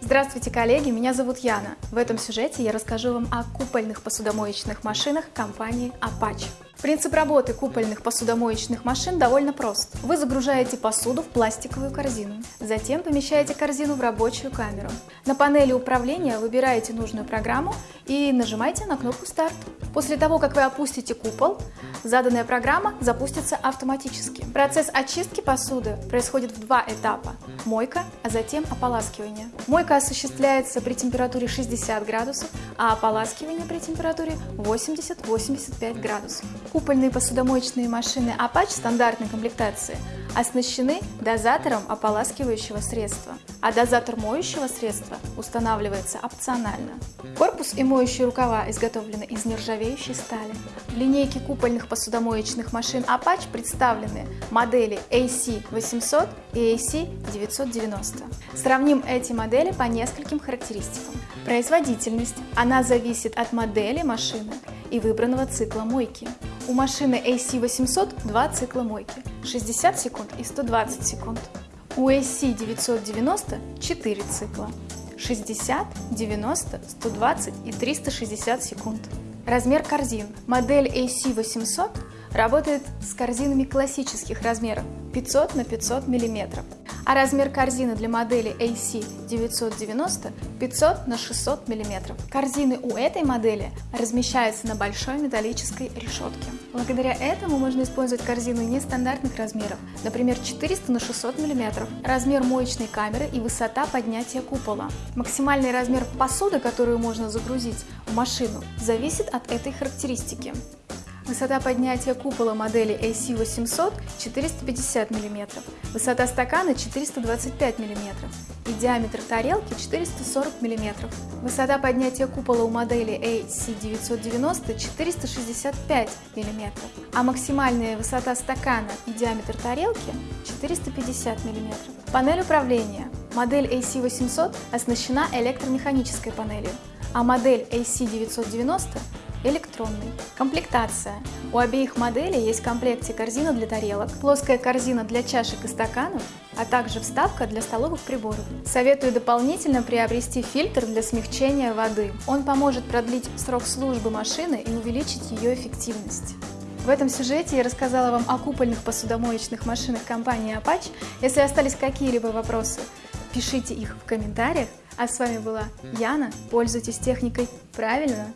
Здравствуйте, коллеги! Меня зовут Яна. В этом сюжете я расскажу вам о купольных посудомоечных машинах компании Apache. Принцип работы купольных посудомоечных машин довольно прост. Вы загружаете посуду в пластиковую корзину, затем помещаете корзину в рабочую камеру. На панели управления выбираете нужную программу и нажимаете на кнопку «Старт». После того, как вы опустите купол, заданная программа запустится автоматически. Процесс очистки посуды происходит в два этапа – мойка, а затем ополаскивание. Мойка осуществляется при температуре 60 градусов, а ополаскивание при температуре 80-85 градусов. Купольные посудомоечные машины Apache стандартной комплектации оснащены дозатором ополаскивающего средства, а дозатор моющего средства устанавливается опционально. Корпус и моющие рукава изготовлены из нержавеющей стали. В линейке купольных посудомоечных машин Apache представлены модели AC800 и AC990. Сравним эти модели по нескольким характеристикам. Производительность. Зависит от модели машины и выбранного цикла мойки. У машины AC800 два цикла мойки – 60 секунд и 120 секунд. У AC990 4 цикла – 60, 90, 120 и 360 секунд. Размер корзин. Модель AC800 работает с корзинами классических размеров 500 на 500 мм а размер корзины для модели AC990 500 на 600 мм. Корзины у этой модели размещаются на большой металлической решетке. Благодаря этому можно использовать корзину нестандартных размеров, например 400 на 600 мм, размер моечной камеры и высота поднятия купола. Максимальный размер посуды, которую можно загрузить в машину, зависит от этой характеристики. Высота поднятия купола модели AC800 450 мм, высота стакана 425 мм и диаметр тарелки 440 мм. Высота поднятия купола у модели AC990 465 мм, а максимальная высота стакана и диаметр тарелки 450 мм. Панель управления. Модель AC800 оснащена электромеханической панелью, а модель AC990 электронный. Комплектация. У обеих моделей есть в комплекте корзина для тарелок, плоская корзина для чашек и стаканов, а также вставка для столовых приборов. Советую дополнительно приобрести фильтр для смягчения воды. Он поможет продлить срок службы машины и увеличить ее эффективность. В этом сюжете я рассказала вам о купольных посудомоечных машинах компании Apache. Если остались какие-либо вопросы, пишите их в комментариях. А с вами была Яна. Пользуйтесь техникой правильно.